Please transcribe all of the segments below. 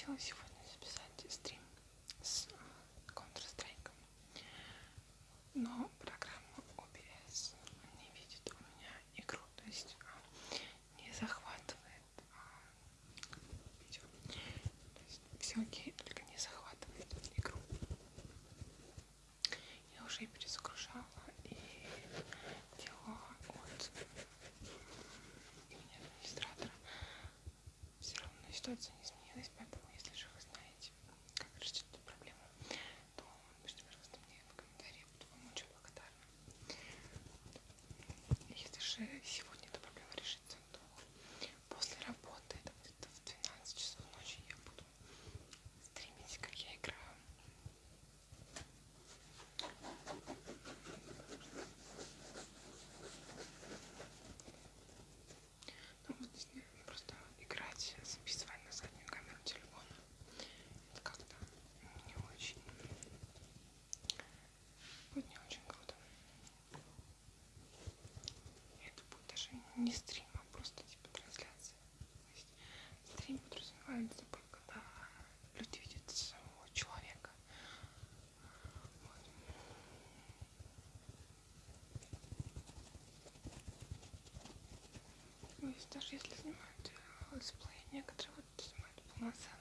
хотела сегодня записать стрим с Counter-Strike, но программа OBS не видит у меня игру, то есть а, не захватывает а, видео. То есть все окей, только не захватывает игру. Я уже перезагружала и делала от администратора. Все равно ситуация хорошие всего. даже если снимают э, let's play, некоторые вот снимают полноценно.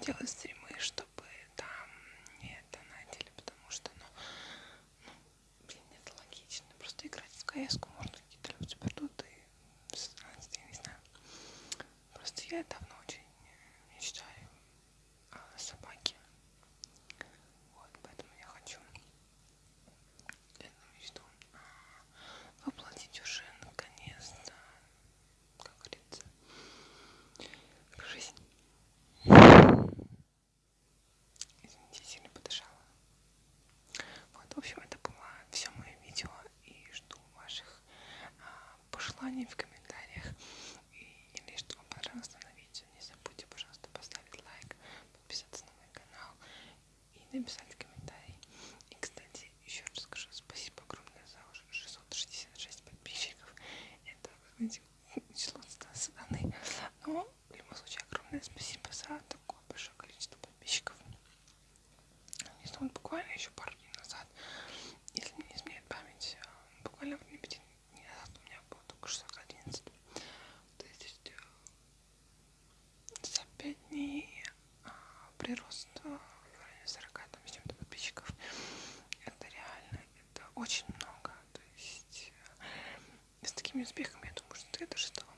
делать стримы, чтобы там не донатили, потому что, ну, ну блин, это логично. Просто играть в кс Nipsey. такими успехами, я думаю, что я даже стала